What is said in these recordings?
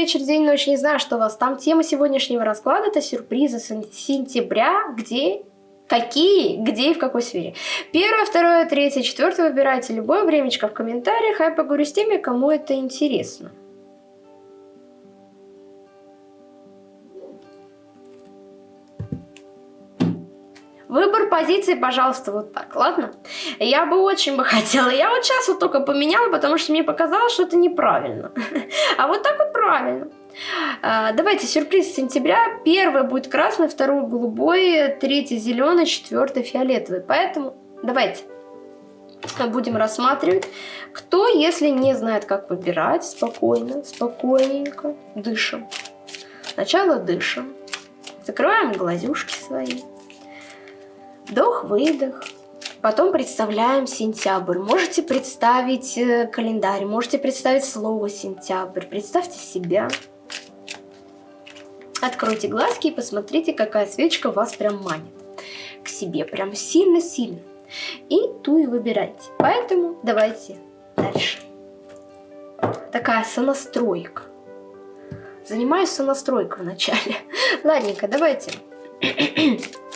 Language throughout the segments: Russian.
вечер, день, ночь, не знаю, что у вас там. Тема сегодняшнего расклада это сюрпризы сентября, где Какие, где и в какой сфере. Первое, второе, третье, четвертое выбирайте любое времечко в комментариях, а я поговорю с теми, кому это интересно. Выбор позиции, пожалуйста, вот так, ладно? Я бы очень бы хотела. Я вот сейчас вот только поменяла, потому что мне показалось, что это неправильно. А вот так вот правильно. А, давайте, сюрприз сентября. Первый будет красный, второй голубой, третий зеленый, четвертый фиолетовый. Поэтому давайте будем рассматривать, кто, если не знает, как выбирать, спокойно, спокойненько дышим. Сначала дышим, закрываем глазюшки свои. Вдох-выдох. Потом представляем сентябрь. Можете представить э, календарь, можете представить слово сентябрь. Представьте себя. Откройте глазки и посмотрите, какая свечка вас прям манит к себе. Прям сильно-сильно. И ту и выбирайте. Поэтому давайте дальше. Такая сонастройка. Занимаюсь сонастройкой вначале. Ладненько, давайте.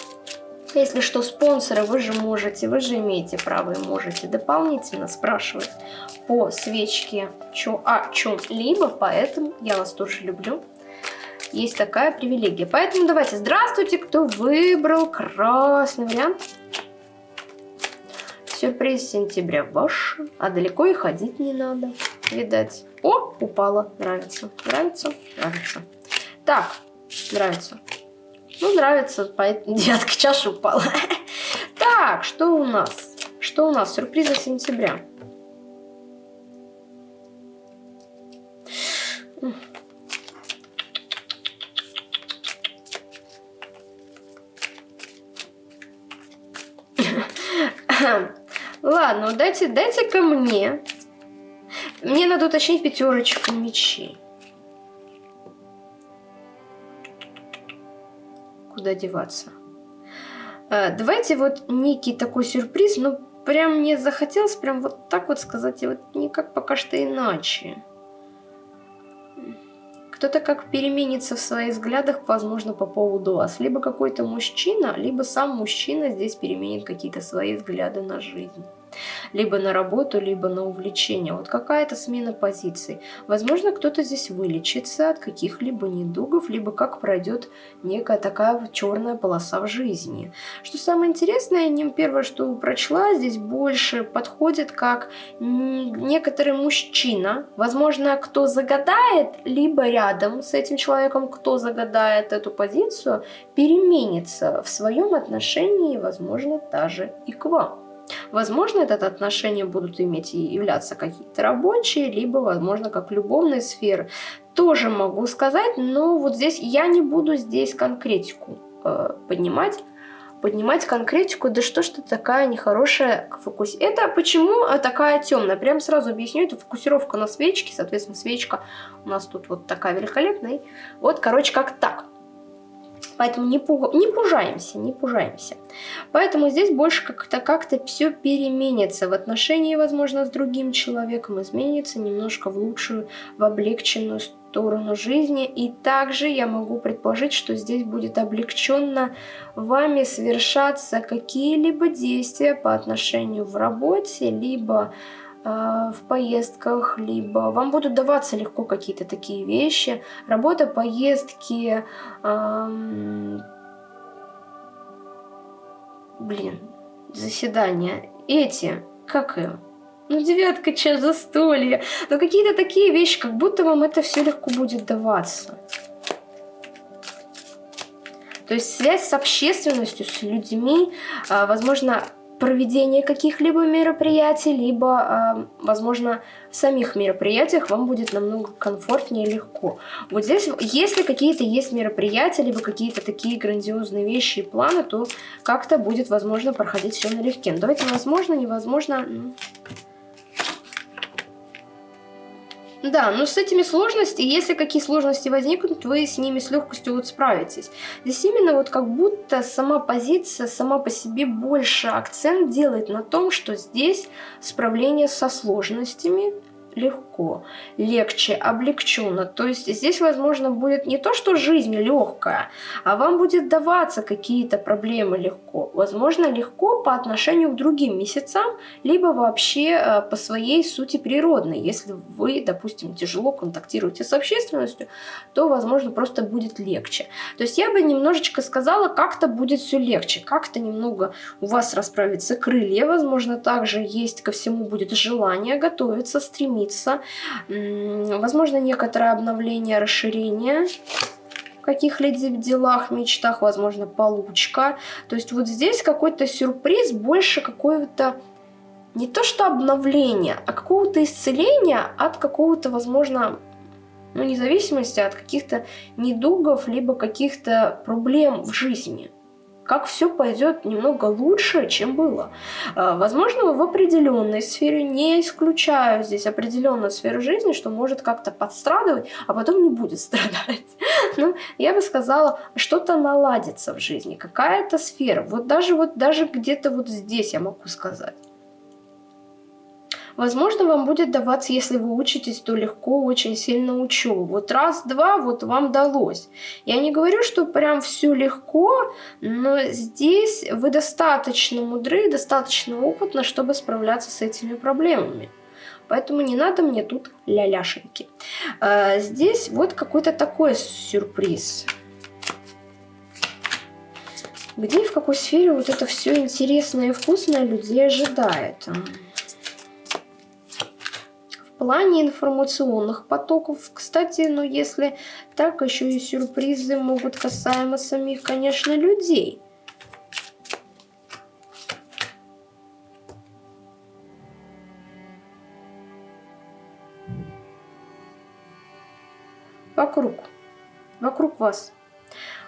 Если что, спонсоры, вы же можете, вы же имеете право и можете дополнительно спрашивать по свечке чё, о чем-либо, поэтому я вас тоже люблю. Есть такая привилегия. Поэтому давайте, здравствуйте, кто выбрал красный вариант. Сюрприз сентября ваш, а далеко и ходить не надо, видать. О, упала, нравится, нравится, нравится. Так, нравится. Ну, нравится, поэтому девятка чаша упала. Так, что у нас? Что у нас? Сюрпризы сентября. Ладно, дайте, дайте мне. Мне надо уточнить пятерочку мечей. Куда деваться. А, давайте вот некий такой сюрприз, ну прям мне захотелось прям вот так вот сказать, и вот никак пока что иначе. Кто-то как переменится в своих взглядах, возможно, по поводу вас. Либо какой-то мужчина, либо сам мужчина здесь переменит какие-то свои взгляды на жизнь либо на работу, либо на увлечение. Вот какая-то смена позиций. Возможно, кто-то здесь вылечится от каких-либо недугов, либо как пройдет некая такая черная полоса в жизни. Что самое интересное, не первое, что прочла, здесь больше подходит как некоторый мужчина. Возможно, кто загадает, либо рядом с этим человеком, кто загадает эту позицию, переменится в своем отношении, возможно, даже и к вам. Возможно, это отношения будут иметь и являться какие-то рабочие, либо, возможно, как любовные сферы. Тоже могу сказать, но вот здесь я не буду здесь конкретику э, поднимать поднимать конкретику, да что ж ты такая нехорошая фокус. Это почему э, такая темная? Прям сразу объясню, это фокусировка на свечке, соответственно, свечка у нас тут вот такая великолепная. Вот, короче, как так. Поэтому не, пуг... не пужаемся, не пужаемся. Поэтому здесь больше как-то как-то все переменится. В отношении, возможно, с другим человеком изменится немножко в лучшую, в облегченную сторону жизни. И также я могу предположить, что здесь будет облегченно вами совершаться какие-либо действия по отношению в работе, либо в поездках, либо вам будут даваться легко какие-то такие вещи. Работа, поездки, блин, заседания. Эти, как и ну, девятка, час, застолье. Но какие-то такие вещи, как будто вам это все легко будет даваться. То есть связь с общественностью, с людьми, а, возможно, проведение каких-либо мероприятий, либо, э, возможно, в самих мероприятиях вам будет намного комфортнее и легко. Вот здесь, если какие-то есть мероприятия, либо какие-то такие грандиозные вещи и планы, то как-то будет, возможно, проходить все налегке. Но давайте, возможно, невозможно... Да, но с этими сложностями, если какие сложности возникнут, вы с ними с легкостью вот справитесь. Здесь именно вот как будто сама позиция, сама по себе больше акцент делает на том, что здесь справление со сложностями легко, легче, облегченно. То есть здесь, возможно, будет не то, что жизнь легкая, а вам будет даваться какие-то проблемы легко. Возможно, легко по отношению к другим месяцам, либо вообще э, по своей сути природной. Если вы, допустим, тяжело контактируете с общественностью, то, возможно, просто будет легче. То есть я бы немножечко сказала, как-то будет все легче, как-то немного у вас расправится крылья, возможно, также есть ко всему будет желание готовиться, стремиться, возможно, некоторое обновление, расширение каких-либо делах, мечтах, возможно, получка. То есть вот здесь какой-то сюрприз, больше какое-то не то что обновление, а какого-то исцеления от какого-то, возможно, ну, независимости от каких-то недугов, либо каких-то проблем в жизни как все пойдет немного лучше, чем было. А, возможно, в определенной сфере, не исключаю здесь определенную сферу жизни, что может как-то подстрадывать, а потом не будет страдать. Ну, я бы сказала, что-то наладится в жизни, какая-то сфера. Вот даже вот даже где-то вот здесь я могу сказать. Возможно, вам будет даваться, если вы учитесь, то легко очень сильно учебу. Вот раз-два вот вам далось. Я не говорю, что прям все легко, но здесь вы достаточно мудры, достаточно опытны, чтобы справляться с этими проблемами. Поэтому не надо мне тут ля-ляшеньки. А, здесь вот какой-то такой сюрприз. Где и в какой сфере вот это все интересное и вкусное людей ожидает? Плане информационных потоков. Кстати, ну если так, еще и сюрпризы могут касаемо самих, конечно, людей. Вокруг. Вокруг вас.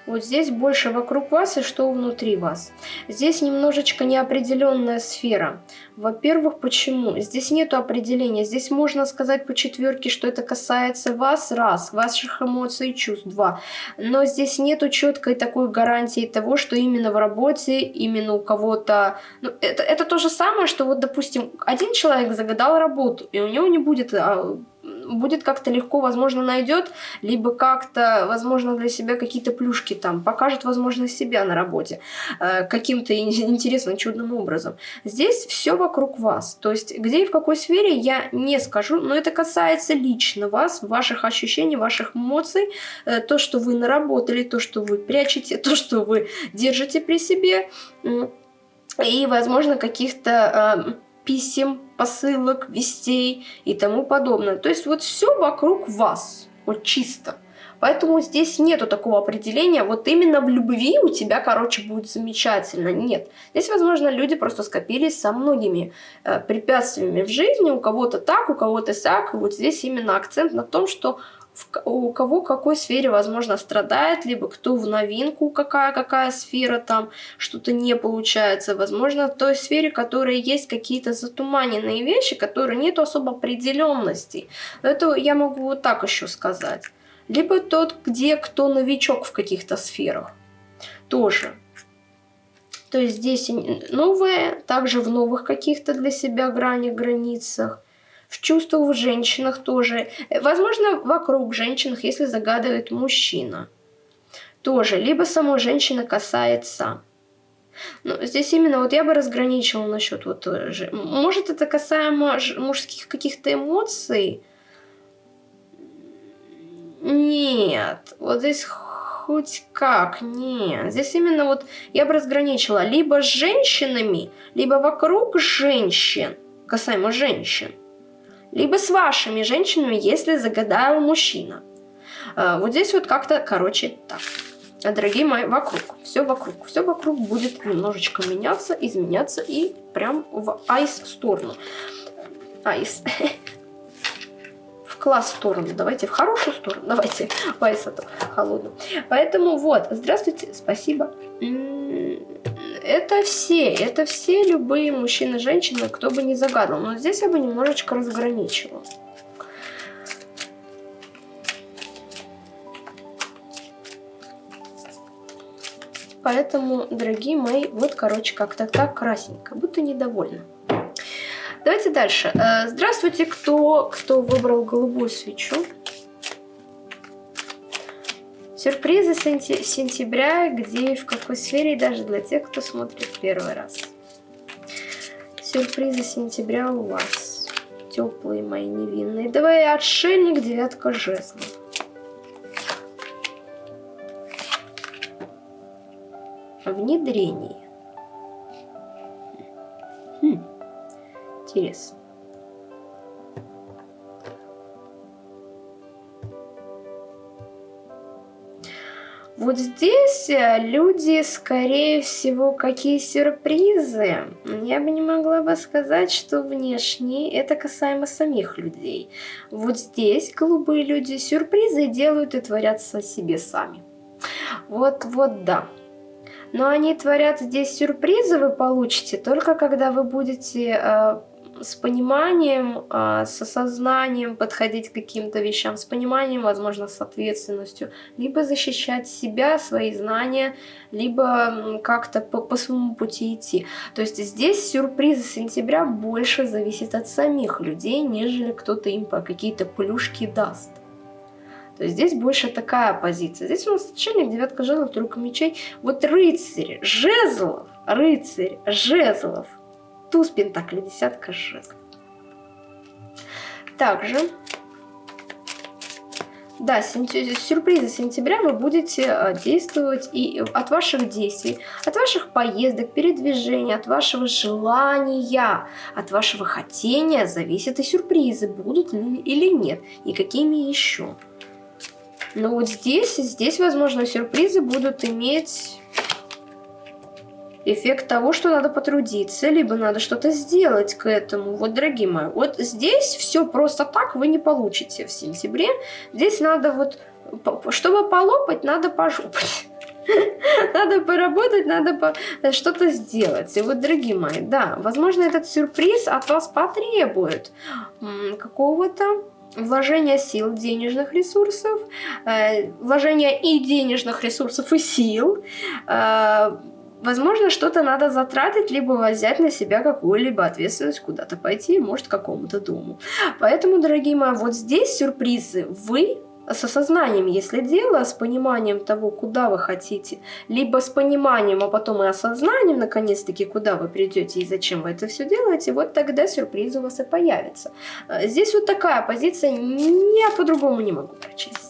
Вот здесь больше вокруг вас и что внутри вас. Здесь немножечко неопределенная сфера. Во-первых, почему? Здесь нет определения. Здесь можно сказать по четверке, что это касается вас, раз, ваших эмоций и чувств, два. Но здесь нету четкой такой гарантии того, что именно в работе, именно у кого-то... Ну, это, это то же самое, что вот, допустим, один человек загадал работу, и у него не будет будет как-то легко, возможно, найдет, либо как-то, возможно, для себя какие-то плюшки там покажет, возможно, себя на работе э, каким-то интересным, чудным образом. Здесь все вокруг вас. То есть, где и в какой сфере, я не скажу, но это касается лично вас, ваших ощущений, ваших эмоций, э, то, что вы наработали, то, что вы прячете, то, что вы держите при себе, и, возможно, каких-то... Э, писем, посылок, вестей и тому подобное. То есть вот все вокруг вас, вот чисто. Поэтому здесь нету такого определения, вот именно в любви у тебя, короче, будет замечательно. Нет. Здесь, возможно, люди просто скопились со многими э, препятствиями в жизни. У кого-то так, у кого-то сяк. И вот здесь именно акцент на том, что у кого какой сфере, возможно, страдает, либо кто в новинку, какая-какая сфера там, что-то не получается. Возможно, в той сфере, которой есть какие-то затуманенные вещи, которые нет особо определенности. Это я могу вот так еще сказать. Либо тот, где кто новичок в каких-то сферах. Тоже. То есть здесь новые, также в новых каких-то для себя гранях, границах в чувствах в женщинах тоже. Возможно, вокруг женщинах, если загадывает мужчина. Тоже. Либо самой женщины касается. Но здесь именно вот я бы разграничивала насчет вот... Э, может, это касаемо мужских каких-то эмоций? Нет. Вот здесь хоть как, нет. Здесь именно вот я бы разграничила либо с женщинами, либо вокруг женщин, касаемо женщин либо с вашими женщинами, если загадал мужчина. А, вот здесь вот как-то, короче, так. Дорогие мои, вокруг, все вокруг, все вокруг будет немножечко меняться, изменяться и прям в айс сторону. Айс. В класс сторону, давайте в хорошую сторону, давайте в айс эту холодную. Поэтому вот, здравствуйте, спасибо это все, это все любые мужчины, женщины, кто бы не загадал. Но здесь я бы немножечко разграничила. Поэтому, дорогие мои, вот, короче, как-то так красненько, будто недовольна. Давайте дальше. Э, здравствуйте, кто, кто выбрал голубую свечу. Сюрпризы сентября, где и в какой сфере, даже для тех, кто смотрит первый раз. Сюрпризы сентября у вас. Теплые мои невинные. Давай отшельник, девятка жезлов. Внедрение. Интересно. Вот здесь э, люди, скорее всего, какие сюрпризы. Я бы не могла бы сказать, что внешне это касаемо самих людей. Вот здесь голубые люди сюрпризы делают и творятся себе сами. Вот, вот, да. Но они творят здесь сюрпризы, вы получите только когда вы будете э, с пониманием, а, с осознанием подходить к каким-то вещам, с пониманием, возможно, с ответственностью, либо защищать себя, свои знания, либо как-то по, по своему пути идти. То есть здесь сюрпризы сентября больше зависит от самих людей, нежели кто-то им по какие-то плюшки даст. То есть здесь больше такая позиция. Здесь у нас отшельник, девятка жезлов, тройка мечей. Вот рыцарь, жезлов, рыцарь, жезлов – туз пентаклей, десятка жезлов. Также, да, сюрпризы сентября вы будете э, действовать и от ваших действий, от ваших поездок, передвижений, от вашего желания, от вашего хотения зависят и сюрпризы, будут ли или нет, и какими еще. Но вот здесь, здесь, возможно, сюрпризы будут иметь эффект того, что надо потрудиться, либо надо что-то сделать к этому. Вот, дорогие мои, вот здесь все просто так вы не получите в сентябре. Здесь надо вот, чтобы полопать, надо пожопать. Надо поработать, надо что-то сделать. И вот, дорогие мои, да, возможно, этот сюрприз от вас потребует какого-то вложения сил, денежных ресурсов, э, вложения и денежных ресурсов, и сил, э, Возможно, что-то надо затратить, либо взять на себя какую-либо ответственность, куда-то пойти, может, к какому-то дому. Поэтому, дорогие мои, вот здесь сюрпризы. Вы с осознанием, если дело, с пониманием того, куда вы хотите, либо с пониманием, а потом и осознанием, наконец-таки, куда вы придете и зачем вы это все делаете, вот тогда сюрприз у вас и появится. Здесь вот такая позиция, я по-другому не могу прочесть.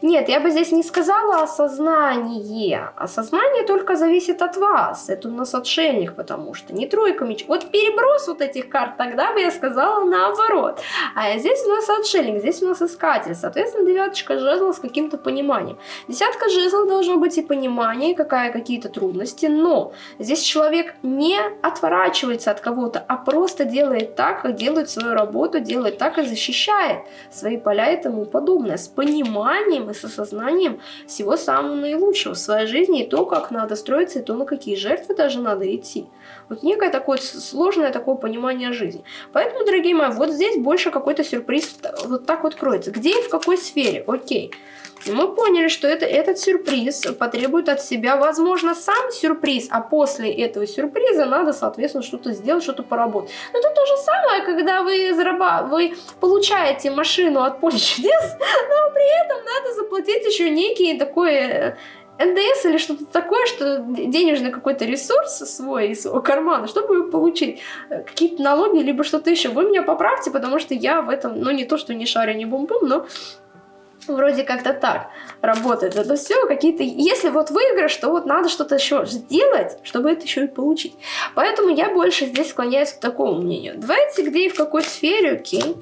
Нет, я бы здесь не сказала осознание. Осознание только зависит от вас. Это у нас отшельник, потому что не тройка меч. Вот переброс вот этих карт, тогда бы я сказала наоборот. А здесь у нас отшельник, здесь у нас искатель. Соответственно, девяточка жезлов с каким-то пониманием. Десятка жезлов должно быть и понимание, какая какие-то трудности, но здесь человек не отворачивается от кого-то, а просто делает так, как делает свою работу, делает так и защищает свои поля и тому подобное. С пониманием и с осознанием всего самого наилучшего в своей жизни, и то, как надо строиться, и то, на какие жертвы даже надо идти. Вот некое такое сложное такое понимание жизни. Поэтому, дорогие мои, вот здесь больше какой-то сюрприз вот так вот кроется. Где и в какой сфере? Окей. И мы поняли, что это, этот сюрприз потребует от себя, возможно, сам сюрприз, а после этого сюрприза надо, соответственно, что-то сделать, что-то поработать. Но это то же самое, когда вы, зараба... вы получаете машину от поля чудес, но при этом надо заплатить еще некий такой э, НДС или что-то такое, что денежный какой-то ресурс свой из своего кармана, чтобы получить. Э, какие-то налоги, либо что-то еще. Вы меня поправьте, потому что я в этом, ну не то, что не шарю, не бум-бум, но Вроде как-то так работает это все. Какие-то, если вот выигрыш, то вот надо что-то еще сделать, чтобы это еще и получить. Поэтому я больше здесь склоняюсь к такому мнению. Давайте где и в какой сфере, окей.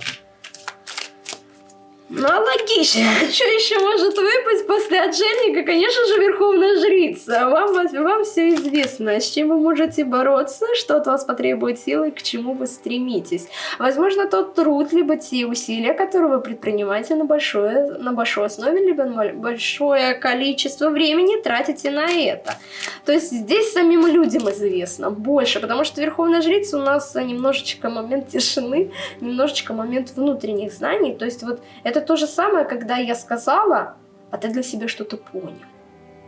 Ну, а логично. Что еще может выпасть после отшельника? Конечно же, Верховная Жрица. Вам, вам все известно, с чем вы можете бороться, что от вас потребует силы, к чему вы стремитесь. Возможно, тот труд, либо те усилия, которые вы предпринимаете на, большое, на большой основе, либо на большое количество времени тратите на это. То есть здесь самим людям известно больше, потому что Верховная Жрица у нас немножечко момент тишины, немножечко момент внутренних знаний. То есть вот это это то же самое, когда я сказала, а ты для себя что-то понял.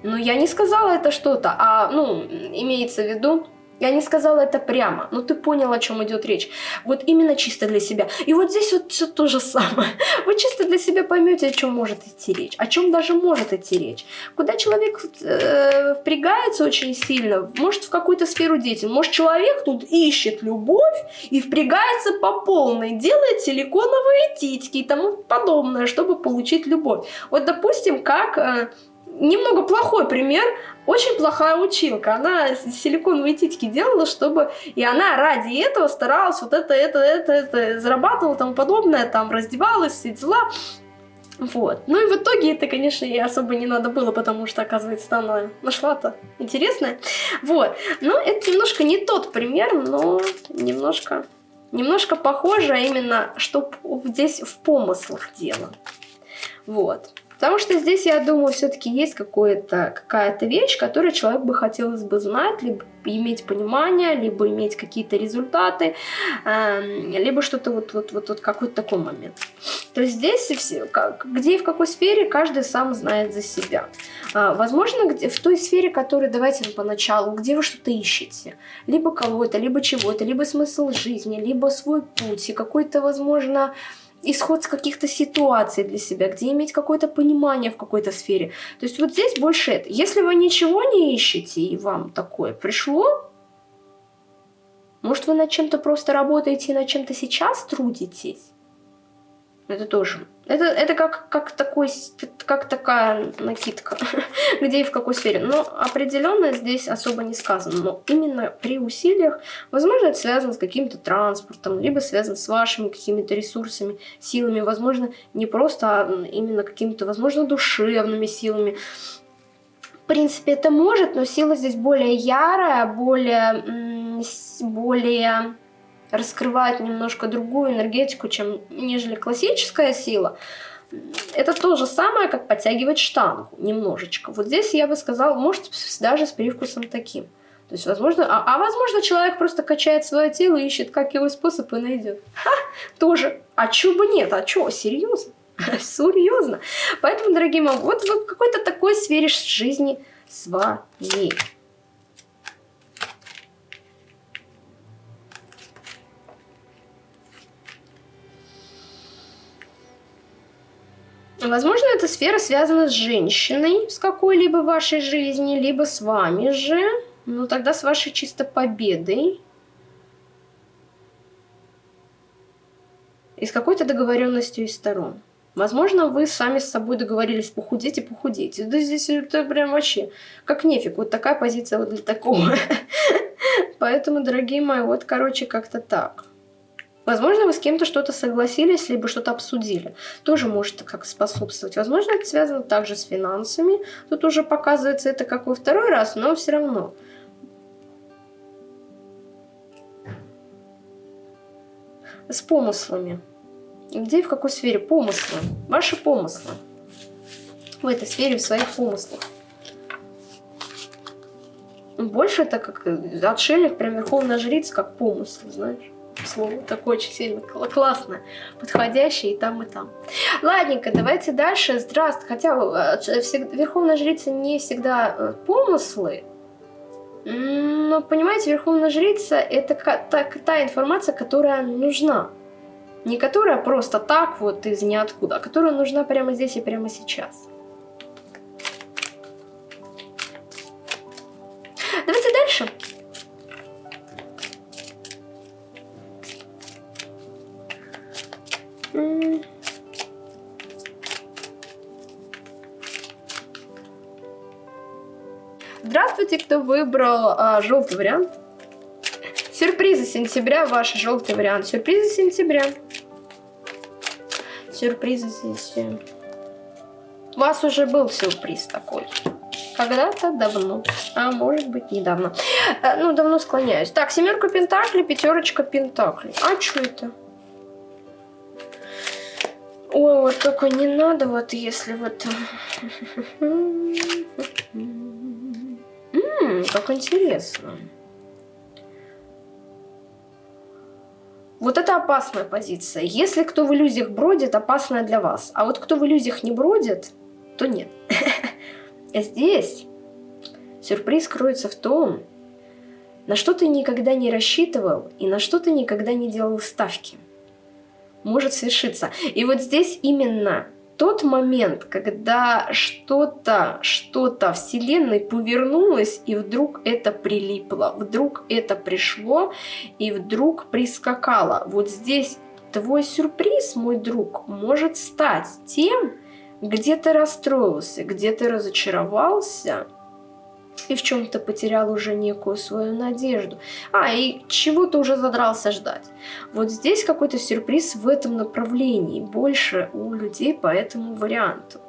Но я не сказала это что-то, а, ну, имеется в виду, Я не сказала это прямо, но ты понял, о чем идет речь. Вот именно чисто для себя. И вот здесь вот все то же самое. Вы чисто для себя поймете, о чем может идти речь, о чем даже может идти речь. Куда человек э, впрягается очень сильно, может в какую-то сферу деятельности, может человек тут ищет любовь и впрягается по полной, делает силиконовые титьки и тому подобное, чтобы получить любовь. Вот допустим, как... Э, немного плохой пример. Очень плохая училка. Она силиконовые титьки делала, чтобы... И она ради этого старалась вот это, это, это, это зарабатывала, тому подобное, там раздевалась, все дела. Вот. Ну и в итоге это, конечно, ей особо не надо было, потому что, оказывается, она нашла-то интересное. Вот. Но это немножко не тот пример, но немножко, немножко похоже именно, что здесь в помыслах дело. Вот. Потому что здесь, я думаю, все-таки есть какая-то вещь, которую человек бы хотелось бы знать, либо иметь понимание, либо иметь какие-то результаты, эм, либо что-то вот, вот, вот, вот какой-то такой момент. То есть здесь все, где и в какой сфере каждый сам знает за себя. А, возможно, где, в той сфере, которую давайте поначалу, где вы что-то ищете, либо кого-то, либо чего-то, либо смысл жизни, либо свой путь, и какой-то, возможно, исход с каких-то ситуаций для себя, где иметь какое-то понимание в какой-то сфере. То есть вот здесь больше это. Если вы ничего не ищете и вам такое пришло, может вы над чем-то просто работаете и над чем-то сейчас трудитесь, это тоже. Это, это как, как, такой, как такая накидка, где и в какой сфере. Но определенно здесь особо не сказано. Но именно при усилиях, возможно, это связано с каким-то транспортом, либо связано с вашими какими-то ресурсами, силами. Возможно, не просто, а именно какими-то, возможно, душевными силами. В принципе, это может, но сила здесь более ярая, более, более раскрывает немножко другую энергетику, чем нежели классическая сила. Это то же самое, как подтягивать штангу немножечко. Вот здесь я бы сказала, может даже с привкусом таким. То есть, возможно, а, а возможно, человек просто качает свое тело и ищет, как его способ и найдет. Ха, тоже. А чё бы нет? А чё, серьезно? Серьезно. Поэтому, дорогие мои, вот в какой-то такой сфере жизни своей. Возможно, эта сфера связана с женщиной с какой-либо вашей жизни, либо с вами же. Ну, тогда с вашей чисто победой. И с какой-то договоренностью из сторон. Возможно, вы сами с собой договорились похудеть и похудеть. Да здесь это прям вообще как нефиг. Вот такая позиция вот для такого. Поэтому, дорогие мои, вот, короче, как-то так. Возможно, вы с кем-то что-то согласились, либо что-то обсудили. Тоже может как способствовать. Возможно, это связано также с финансами. Тут уже показывается это как во второй раз, но все равно. С помыслами. Где и в какой сфере? Помыслы. Ваши помыслы. В этой сфере, в своих помыслах. Больше это как отшельник, прям верховная жрица, как помысл, знаешь слово такое очень сильно классно, подходящее и там, и там. Ладненько, давайте дальше. Здравствуйте. Хотя э, Верховная Жрица не всегда э, помыслы, но, понимаете, Верховная Жрица это та, та информация, которая нужна. Не которая просто так вот из ниоткуда, а которая нужна прямо здесь и прямо сейчас. Выбрал а, желтый вариант. Сюрпризы сентября, ваш желтый вариант. Сюрпризы сентября. Сюрпризы здесь. Э, у вас уже был сюрприз такой. Когда-то давно. А может быть недавно. А, ну, давно склоняюсь. Так, семерка пентаклей, пятерочка пентаклей. А что это? Ой, вот только не надо, вот если вот... Как интересно. Вот это опасная позиция. Если кто в иллюзиях бродит, опасная для вас. А вот кто в иллюзиях не бродит, то нет. Здесь сюрприз кроется в том, на что ты никогда не рассчитывал и на что ты никогда не делал ставки. Может свершиться. И вот здесь именно тот момент, когда что-то, что-то Вселенной повернулось, и вдруг это прилипло, вдруг это пришло, и вдруг прискакало. Вот здесь твой сюрприз, мой друг, может стать тем, где ты расстроился, где ты разочаровался, и в чем-то потерял уже некую свою надежду. А, и чего ты уже задрался ждать. Вот здесь какой-то сюрприз в этом направлении, больше у людей по этому варианту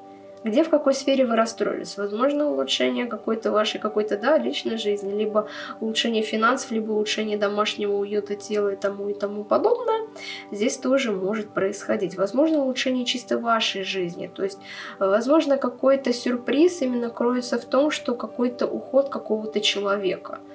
где в какой сфере вы расстроились. Возможно, улучшение какой-то вашей какой-то, да, личной жизни, либо улучшение финансов, либо улучшение домашнего уюта тела и тому и тому подобное. Здесь тоже может происходить. Возможно, улучшение чисто вашей жизни. То есть, возможно, какой-то сюрприз именно кроется в том, что какой-то уход какого-то человека –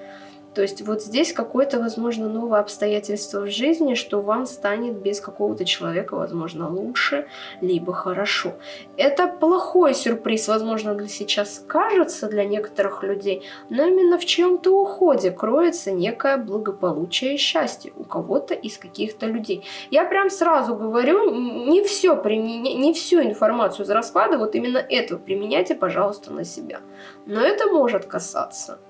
то есть вот здесь какое-то, возможно, новое обстоятельство в жизни, что вам станет без какого-то человека, возможно, лучше, либо хорошо. Это плохой сюрприз, возможно, для сейчас кажется для некоторых людей, но именно в чем-то уходе кроется некое благополучие и счастье у кого-то из каких-то людей. Я прям сразу говорю, не все применя... не всю информацию из расклада, вот именно это применяйте, пожалуйста, на себя. Но это может касаться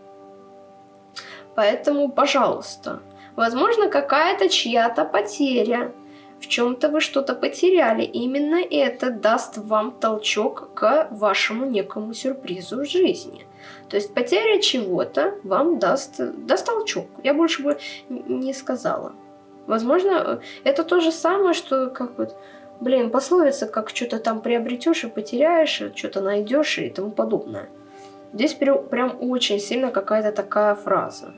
Поэтому, пожалуйста, возможно, какая-то чья-то потеря, в чем-то вы что-то потеряли. Именно это даст вам толчок к вашему некому сюрпризу в жизни. То есть потеря чего-то вам даст, даст толчок. Я больше бы не сказала. Возможно, это то же самое, что как вот, блин, пословица, как что-то там приобретешь и потеряешь, что-то найдешь и тому подобное. Здесь прям очень сильно какая-то такая фраза.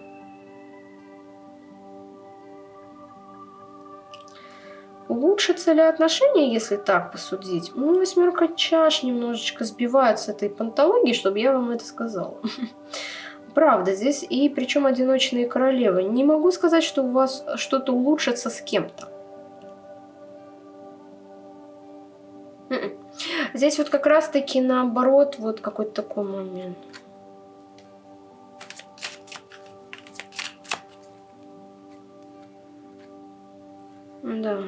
Улучшатся ли отношения, если так посудить? Ну, восьмерка чаш немножечко сбивает с этой пантологии, чтобы я вам это сказала. Правда, здесь и причем одиночные королевы. Не могу сказать, что у вас что-то улучшится с кем-то. М-м. Здесь вот как раз-таки наоборот, вот какой-то такой момент. Да.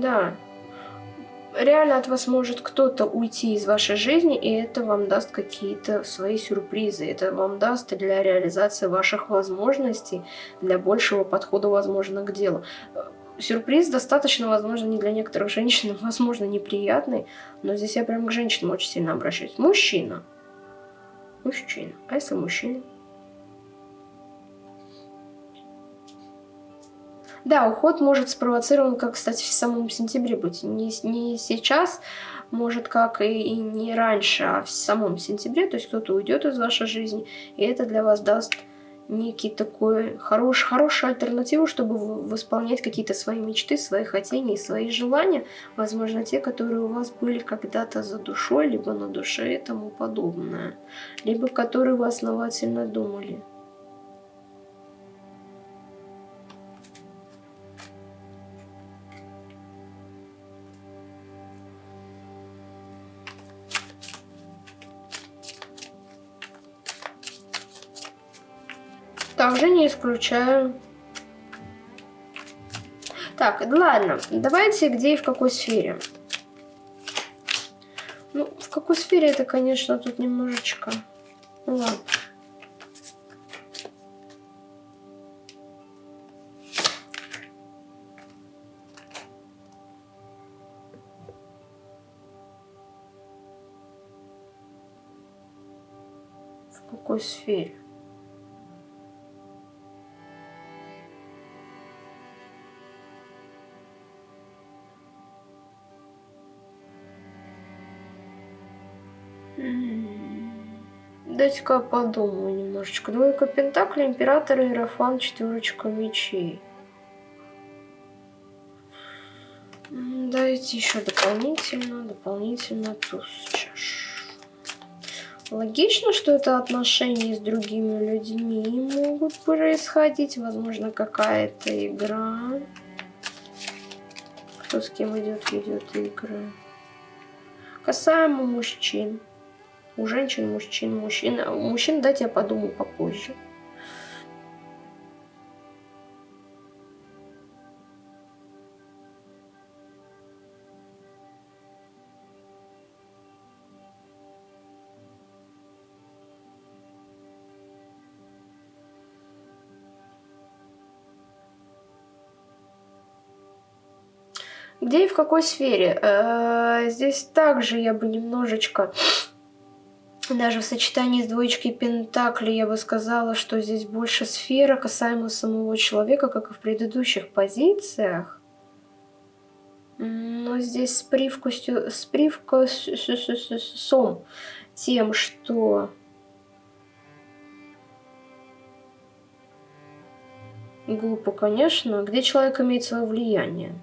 Да. Реально от вас может кто-то уйти из вашей жизни, и это вам даст какие-то свои сюрпризы. Это вам даст для реализации ваших возможностей, для большего подхода, возможно, к делу. Сюрприз достаточно, возможно, не для некоторых женщин, возможно, неприятный, но здесь я прям к женщинам очень сильно обращаюсь. Мужчина. Мужчина. А если мужчина? Да, уход может спровоцирован, как, кстати, в самом сентябре быть. Не, не сейчас, может, как и, и не раньше, а в самом сентябре. То есть кто-то уйдет из вашей жизни, и это для вас даст некий такой хорош, хорошую альтернативу, чтобы восполнять какие-то свои мечты, свои хотения и свои желания. Возможно, те, которые у вас были когда-то за душой, либо на душе и тому подобное. Либо которые вы основательно думали. Также не исключаю. Так, ладно, давайте где и в какой сфере. Ну, в какой сфере это, конечно, тут немножечко... Ну ладно. В какой сфере? Дайте-ка подумаю немножечко. Двойка Пентакли, Император, Иерофан, четверочка мечей. Дайте еще дополнительно, дополнительно туз чаш. Логично, что это отношения с другими людьми могут происходить. Возможно, какая-то игра. Кто с кем идет, ведет игры. Касаемо мужчин. У женщин, мужчин, мужчин. У мужчин дайте я подумаю попозже. Где и в какой сфере? Э, здесь также я бы немножечко, даже в сочетании с двоечкой Пентакли, я бы сказала, что здесь больше сфера касаемо самого человека, как и в предыдущих позициях. Но здесь с привкусью, с привкусом тем, что глупо, конечно, где человек имеет свое влияние.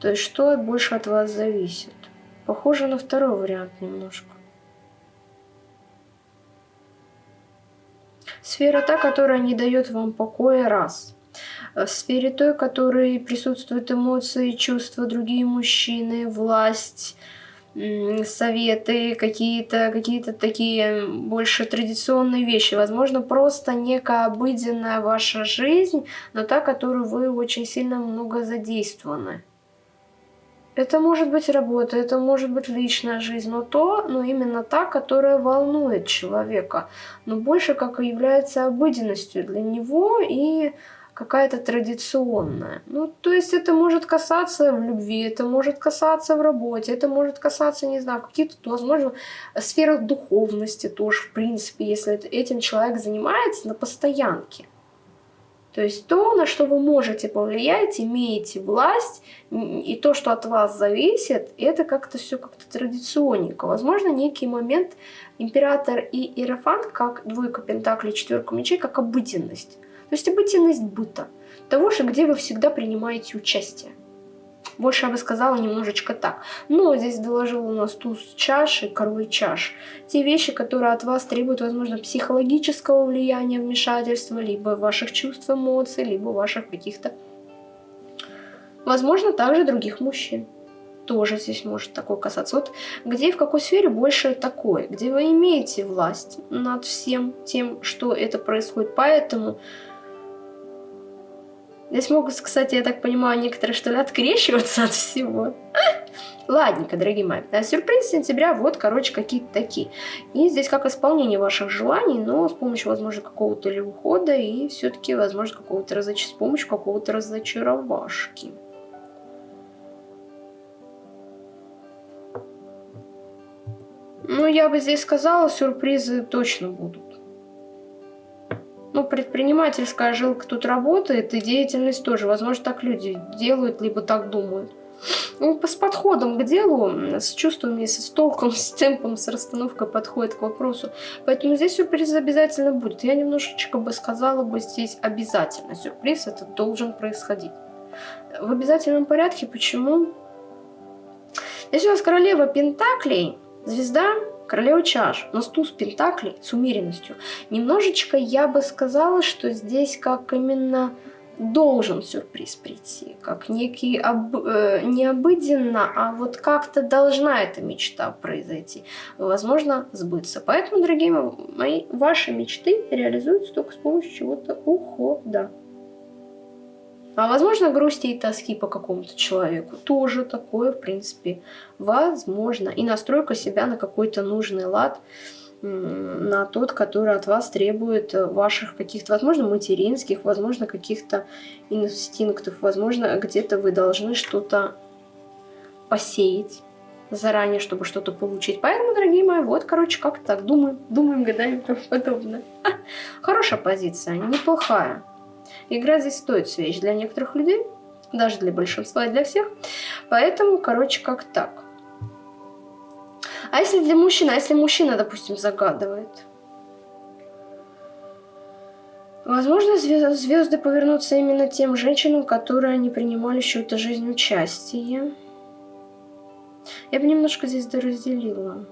То есть что больше от вас зависит? Похоже на второй вариант немножко. Сфера та, которая не дает вам покоя, раз. В сфере той, в которой присутствуют эмоции, чувства, другие мужчины, власть, советы, какие-то какие, -то, такие больше традиционные вещи. Возможно, просто некая обыденная ваша жизнь, но та, которую вы очень сильно много задействованы. Это может быть работа, это может быть личная жизнь, но то, но именно та, которая волнует человека, но больше как и является обыденностью для него и какая-то традиционная. Ну, то есть это может касаться в любви, это может касаться в работе, это может касаться, не знаю, каких-то, возможно, сферах духовности тоже, в принципе, если этим человек занимается на постоянке. То есть то, на что вы можете повлиять, имеете власть, и то, что от вас зависит, это как-то все как-то традиционненько. Возможно, некий момент император и иерофант, как двойка пентаклей, четверка мечей, как обыденность. То есть обыденность быта. Того же, где вы всегда принимаете участие. Больше я бы сказала немножечко так. Но здесь доложил у нас туз чаши, король чаш. Те вещи, которые от вас требуют, возможно, психологического влияния, вмешательства, либо ваших чувств, эмоций, либо ваших каких-то... Возможно, также других мужчин тоже здесь может такое касаться. Вот где и в какой сфере больше такое, где вы имеете власть над всем тем, что это происходит. Поэтому Здесь могут, кстати, я так понимаю, некоторые что ли открещиваться от всего. Ладненько, дорогие мои. А сюрприз сентября, вот, короче, какие-то такие. И здесь как исполнение ваших желаний, но с помощью, возможно, какого-то ли ухода и все-таки, возможно, какого-то разоч... с помощью какого-то разочаровашки. Ну, я бы здесь сказала, сюрпризы точно будут ну, предпринимательская жилка тут работает, и деятельность тоже. Возможно, так люди делают, либо так думают. Ну, с подходом к делу, с чувствами, с толком, с темпом, с расстановкой подходит к вопросу. Поэтому здесь сюрприз обязательно будет. Я немножечко бы сказала бы здесь обязательно. Сюрприз этот должен происходить. В обязательном порядке. Почему? Здесь у нас королева Пентаклей, звезда Королева чаш, но с туз пентаклей с умеренностью. Немножечко я бы сказала, что здесь как именно должен сюрприз прийти, как некий об, э, не а вот как-то должна эта мечта произойти, возможно, сбыться. Поэтому, дорогие мои, ваши мечты реализуются только с помощью чего-то ухода. А возможно, грусти и тоски по какому-то человеку. Тоже такое, в принципе, возможно. И настройка себя на какой-то нужный лад, на тот, который от вас требует ваших каких-то, возможно, материнских, возможно, каких-то инстинктов, возможно, где-то вы должны что-то посеять заранее, чтобы что-то получить. Поэтому, дорогие мои, вот, короче, как так, думаем, думаем, гадаем и тому подобное. Хорошая позиция, неплохая. Игра здесь стоит свеч для некоторых людей, даже для большинства и для всех. Поэтому, короче, как так. А если для мужчины, а если мужчина, допустим, загадывает? Возможно, звезды повернутся именно тем женщинам, которые не принимали в чью-то жизнь участие. Я бы немножко здесь доразделила.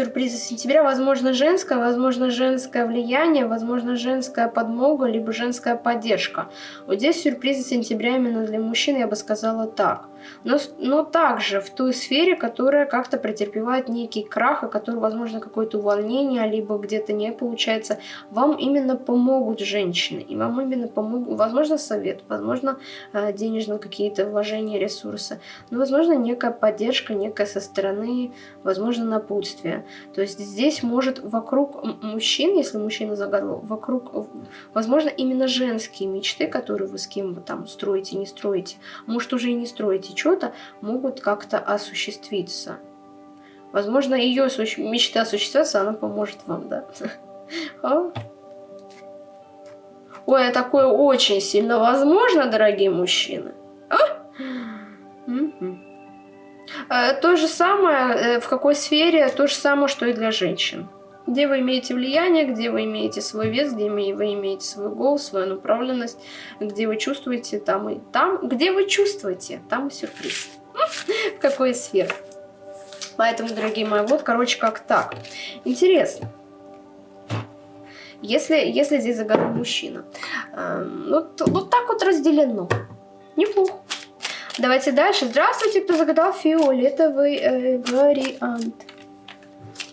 Сюрпризы сентября. Возможно, женское, возможно, женское влияние, возможно, женская подмога, либо женская поддержка. Вот здесь сюрпризы сентября именно для мужчин, я бы сказала так но, но также в той сфере, которая как-то претерпевает некий крах, и который, возможно, какое-то увольнение, либо где-то не получается, вам именно помогут женщины, и вам именно помогут, возможно, совет, возможно, э, денежные какие-то вложения, ресурсы, но, возможно, некая поддержка, некая со стороны, возможно, напутствие. То есть здесь может вокруг мужчин, если мужчина загадывал, вокруг, возможно, именно женские мечты, которые вы с кем вы там строите, не строите, может, уже и не строите, что-то могут как-то осуществиться. Возможно, ее мечта осуществится, она поможет вам, да? Ой, а такое очень сильно возможно, дорогие мужчины. А? Угу. То же самое, э, в какой сфере, то же самое, что и для женщин. Где вы имеете влияние, где вы имеете свой вес, где вы имеете свой голос, свою направленность, где вы чувствуете, там и там. Где вы чувствуете, там и сюрприз. В какой сфере. Поэтому, дорогие мои, вот, короче, как так. Интересно. Если, если здесь загадал мужчина. Эм, вот, вот так вот разделено. Неплохо. Давайте дальше. Здравствуйте, кто загадал фиолетовый э, вариант.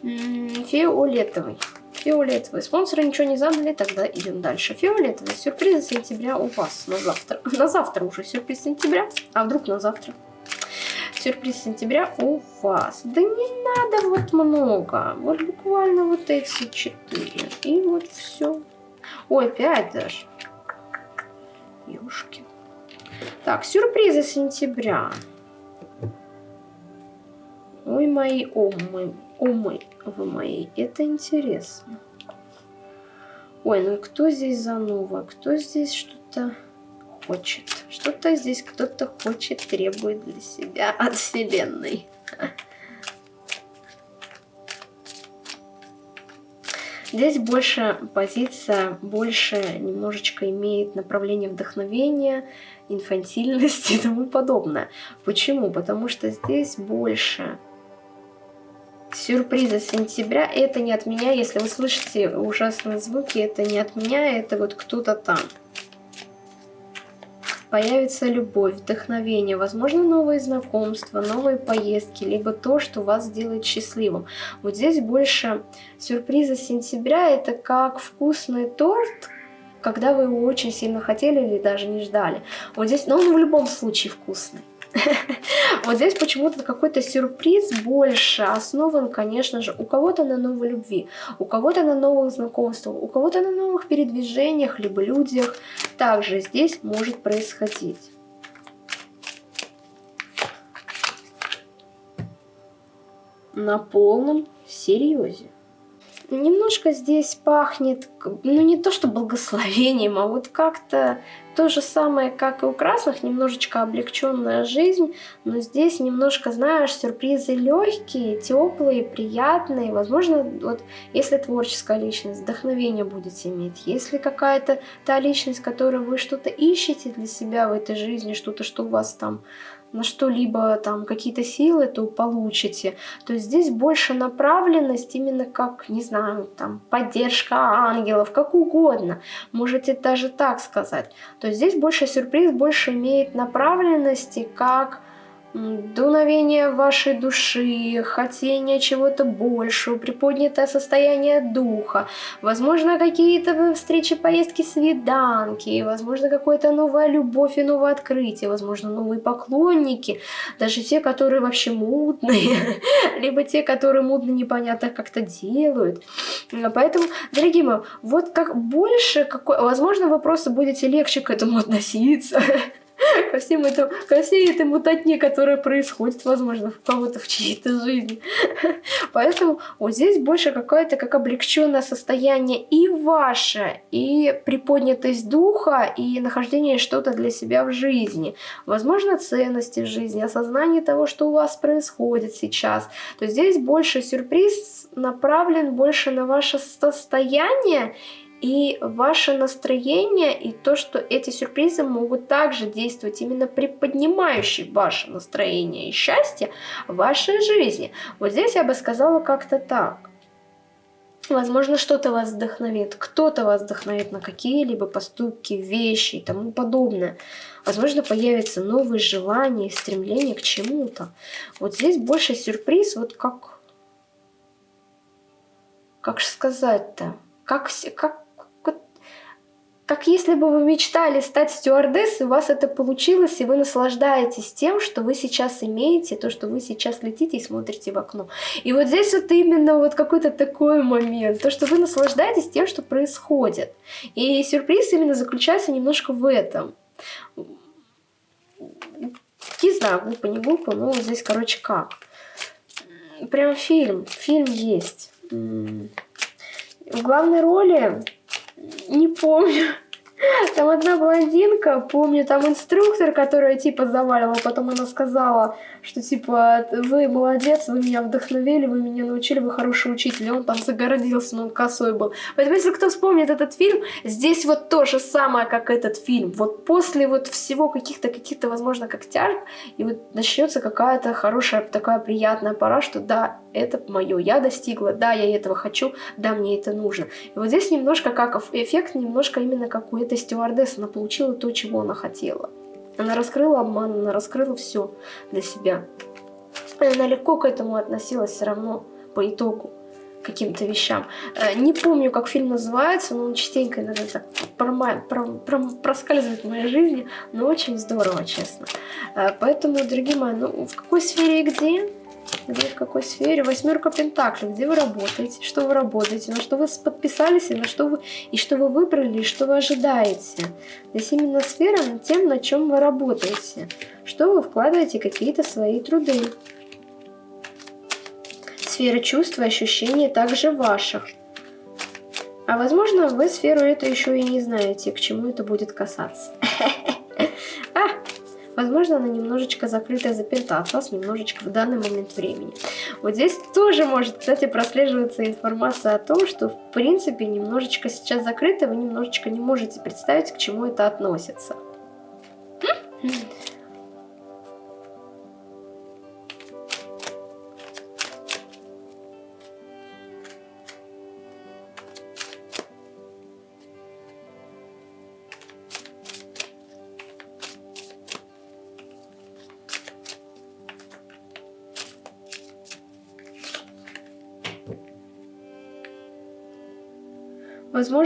Фиолетовый. Фиолетовый. Спонсоры ничего не задали, тогда идем дальше. Фиолетовый. Сюрприз сентября у вас на завтра. На завтра уже сюрприз сентября. А вдруг на завтра? Сюрприз сентября у вас. Да не надо вот много. Вот буквально вот эти четыре. И вот все. Ой, пять даже. Ёшки. Так, сюрпризы сентября. Ой, мои, о, мой, умы вы мои. Это интересно. Ой, ну кто здесь занова? Кто здесь что-то хочет? Что-то здесь кто-то хочет, требует для себя от Вселенной. Здесь больше позиция, больше немножечко имеет направление вдохновения, инфантильности и тому подобное. Почему? Потому что здесь больше сюрпризы сентября. Это не от меня, если вы слышите ужасные звуки, это не от меня, это вот кто-то там. Появится любовь, вдохновение, возможно, новые знакомства, новые поездки, либо то, что вас сделает счастливым. Вот здесь больше сюрпризы сентября, это как вкусный торт, когда вы его очень сильно хотели или даже не ждали. Вот здесь, но он в любом случае вкусный. Вот здесь почему-то какой-то сюрприз больше основан, конечно же, у кого-то на новой любви, у кого-то на новых знакомствах, у кого-то на новых передвижениях, либо людях. Также здесь может происходить. На полном серьезе немножко здесь пахнет, ну не то что благословением, а вот как-то то же самое, как и у красных, немножечко облегченная жизнь, но здесь немножко, знаешь, сюрпризы легкие, теплые, приятные. Возможно, вот если творческая личность, вдохновение будете иметь, если какая-то та личность, которую вы что-то ищете для себя в этой жизни, что-то, что у вас там на что-либо там какие-то силы, то получите. То есть здесь больше направленность именно как, не знаю, там поддержка ангелов, как угодно. Можете даже так сказать. То есть здесь больше сюрприз, больше имеет направленности как дуновение вашей души, хотение чего-то большего, приподнятое состояние духа, возможно, какие-то встречи, поездки, свиданки, возможно, какая-то новая любовь и новое открытие, возможно, новые поклонники, даже те, которые вообще мудные, либо те, которые мудно непонятно как-то делают. Поэтому, дорогие мои, вот как больше, какой, возможно, просто будете легче к этому относиться, ко, всем этому, ко всей этой мутатне, которая происходит, возможно, в кого-то в чьей-то жизни. Поэтому вот здесь больше какое-то как облегченное состояние и ваше, и приподнятость духа, и нахождение что-то для себя в жизни. Возможно, ценности в жизни, осознание того, что у вас происходит сейчас. То здесь больше сюрприз направлен больше на ваше состояние И ваше настроение и то, что эти сюрпризы могут также действовать именно приподнимающие ваше настроение и счастье в вашей жизни. Вот здесь я бы сказала как-то так. Возможно, что-то вас вдохновит, кто-то вас вдохновит на какие-либо поступки, вещи и тому подобное. Возможно, появятся новые желания, стремления к чему-то. Вот здесь больше сюрприз, вот как... Как же сказать-то? Как, как, как если бы вы мечтали стать стюардессой, у вас это получилось, и вы наслаждаетесь тем, что вы сейчас имеете, то, что вы сейчас летите и смотрите в окно. И вот здесь вот именно вот какой-то такой момент, то, что вы наслаждаетесь тем, что происходит. И сюрприз именно заключается немножко в этом. Не знаю, глупо, не глупо, но вот здесь, короче, как. Прям фильм, фильм есть. В главной роли не помню. Там одна блондинка, помню, там инструктор, которая типа заваливала, потом она сказала, что типа вы молодец, вы меня вдохновили, вы меня научили, вы хороший учитель. И он там загородился, но он косой был. Поэтому если кто вспомнит этот фильм, здесь вот то же самое, как этот фильм. Вот после вот всего каких-то, каких-то, возможно, тяжб, и вот начнется какая-то хорошая, такая приятная пора, что да, это мое, я достигла, да, я этого хочу, да, мне это нужно. И вот здесь немножко как эффект, немножко именно как у этой стюардессы, она получила то, чего она хотела. Она раскрыла обман, она раскрыла все для себя. Она легко к этому относилась все равно по итогу каким-то вещам. Э, не помню, как фильм называется, но он частенько иногда так прома про про проскальзывает в моей жизни, но очень здорово, честно. Э, поэтому, дорогие мои, ну в какой сфере и где? Где в какой сфере? Восьмерка Пентаклей. Где вы работаете? Что вы работаете? На что вы подписались? И, на что вы, и что вы выбрали? И что вы ожидаете? Здесь именно сфера тем, на чем вы работаете. Что вы вкладываете какие-то свои труды. Сфера чувств и ощущений также ваших. А возможно, вы сферу эту еще и не знаете, к чему это будет касаться. Возможно, она немножечко закрытая, заперта от вас немножечко в данный момент времени. Вот здесь тоже может, кстати, прослеживаться информация о том, что в принципе немножечко сейчас закрыто, вы немножечко не можете представить, к чему это относится.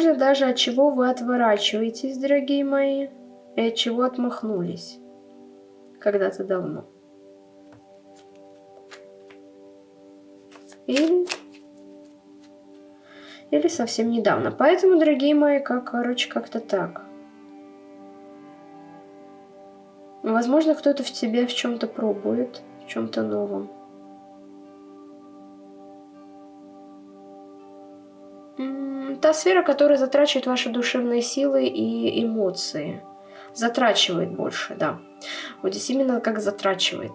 Возможно, даже от чего вы отворачиваетесь, дорогие мои, и от чего отмахнулись когда-то давно. Или, или совсем недавно. Поэтому, дорогие мои, как, короче, как-то так. Возможно, кто-то в тебе в чем-то пробует, в чем-то новом. Сфера, которая затрачивает ваши душевные силы и эмоции. Затрачивает больше, да. Вот здесь именно как затрачивает.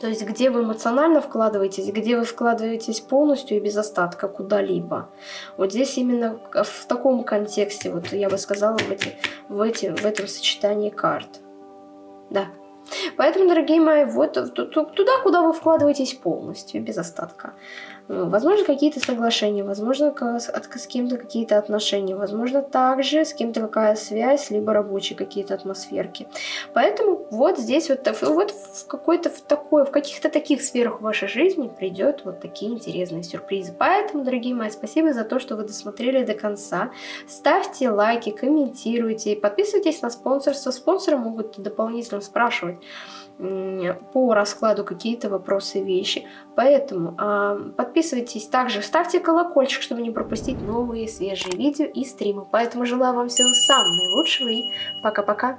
То есть где вы эмоционально вкладываетесь, где вы вкладываетесь полностью и без остатка куда-либо. Вот здесь именно в таком контексте, вот я бы сказала, в, эти, в, эти, в этом сочетании карт. Да. Поэтому, дорогие мои, вот туда, куда вы вкладываетесь полностью, без остатка. Ну, возможно, какие-то соглашения, возможно, с кем-то какие-то отношения, возможно, также с кем-то какая связь, либо рабочие какие-то атмосферки. Поэтому вот здесь вот, вот в какой-то в такой, в каких-то таких сферах вашей жизни придет вот такие интересные сюрпризы. Поэтому, дорогие мои, спасибо за то, что вы досмотрели до конца. Ставьте лайки, комментируйте, подписывайтесь на спонсорство. Спонсоры могут дополнительно спрашивать по раскладу какие-то вопросы, вещи. Поэтому э, подписывайтесь, также ставьте колокольчик, чтобы не пропустить новые свежие видео и стримы. Поэтому желаю вам всего самого наилучшего и пока-пока.